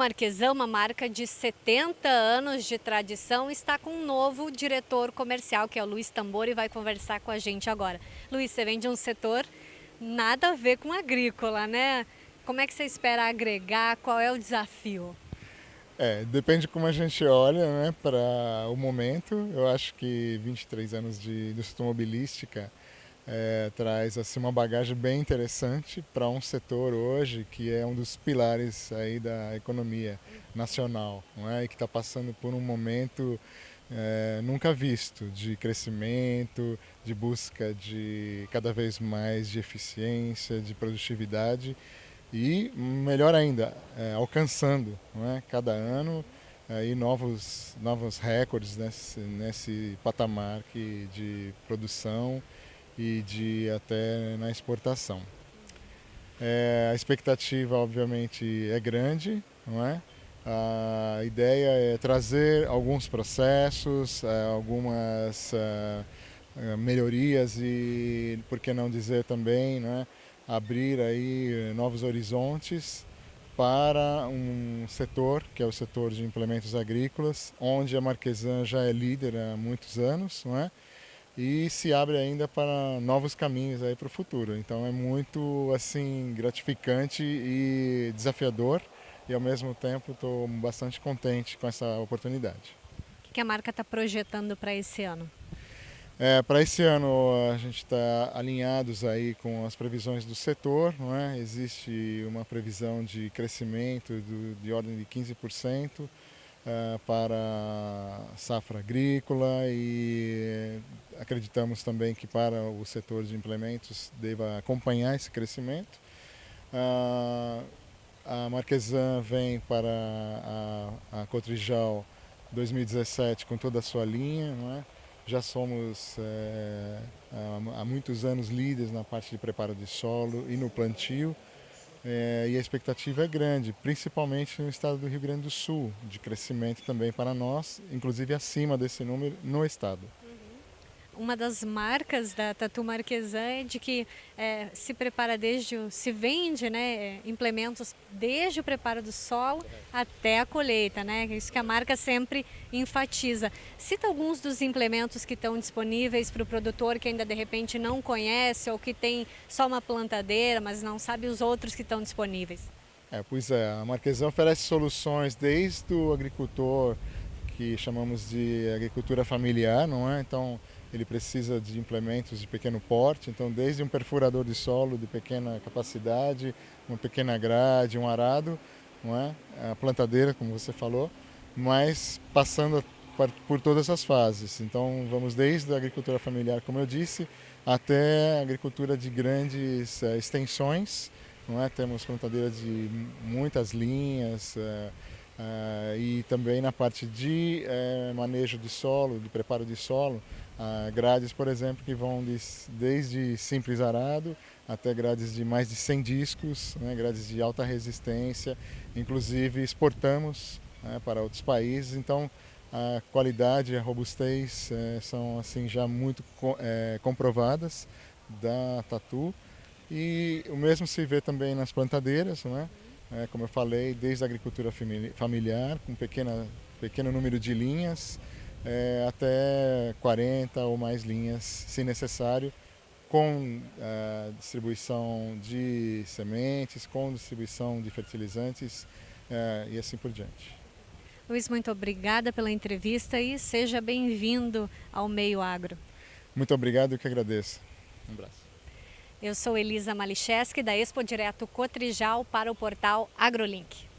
Marquesan, uma marca de 70 anos de tradição, está com um novo diretor comercial, que é o Luiz Tambor, e vai conversar com a gente agora. Luiz, você vem de um setor nada a ver com agrícola, né? Como é que você espera agregar? Qual é o desafio? É, depende como a gente olha né, para o momento. Eu acho que 23 anos de indústria automobilística é, traz assim, uma bagagem bem interessante para um setor hoje que é um dos pilares aí da economia nacional não é? e que está passando por um momento é, nunca visto de crescimento, de busca de cada vez mais de eficiência, de produtividade e, melhor ainda, é, alcançando não é? cada ano aí novos, novos recordes nesse, nesse patamar que, de produção e de até na exportação. É, a expectativa, obviamente, é grande, não é? A ideia é trazer alguns processos, é, algumas é, é, melhorias e, por que não dizer também, né, abrir aí novos horizontes para um setor, que é o setor de implementos agrícolas, onde a Marquesan já é líder há muitos anos, não é? E se abre ainda para novos caminhos aí para o futuro. Então é muito assim gratificante e desafiador e ao mesmo tempo estou bastante contente com essa oportunidade. O que a marca está projetando para esse ano? É, para esse ano a gente está alinhados aí com as previsões do setor, não é? existe uma previsão de crescimento do, de ordem de 15%, uh, para a safra agrícola e acreditamos também que para o setor de implementos deva acompanhar esse crescimento. Uh, a Marquesan vem para a, Cotrijal 2017 com toda a sua linha, é? Já somos é, há muitos anos líderes na parte de preparo de solo e no plantio. É, e a expectativa é grande, principalmente no estado do Rio Grande do Sul, de crescimento também para nós, inclusive acima desse número no estado uma das marcas da Tatu Marquesan é de que é, se prepara desde se vende né, implementos desde o preparo do solo até a colheita, né? Isso que a marca sempre enfatiza. Cita alguns dos implementos que estão disponíveis para o produtor que ainda de repente não conhece ou que tem só uma plantadeira, mas não sabe os outros que estão disponíveis. É, pois é, a Marquesan oferece soluções desde o agricultor que chamamos de agricultura familiar, não é? Então ele precisa de implementos de pequeno porte, então desde um perfurador de solo de pequena capacidade, uma pequena grade, um arado, não é? a plantadeira, como você falou, mas passando por todas as fases. Então vamos desde a agricultura familiar, como eu disse, até a agricultura de grandes uh, extensões, não é? Temos plantadeira de muitas linhas, uh, Uh, e também na parte de uh, manejo de solo, de preparo de solo, uh, grades, por exemplo, que vão de, desde simples arado até grades de mais de 100 discos, né, grades de alta resistência, inclusive exportamos né, para outros países, então a qualidade a robustez eh, são assim já muito eh, comprovadas da Tatu. E o mesmo se vê também nas plantadeiras, é, como eu falei, desde a agricultura familiar, com pequena, pequeno número de linhas, é, até 40 ou mais linhas, se necessário, com é, distribuição de sementes, com distribuição de fertilizantes é, e assim por diante. Luiz, muito obrigada pela entrevista e seja bem-vindo ao Meio Agro. Muito obrigado, eu que agradeço. Um abraço. Eu sou Elisa Malicheski, da Expo Direto Cotrijal para o portal AgroLink.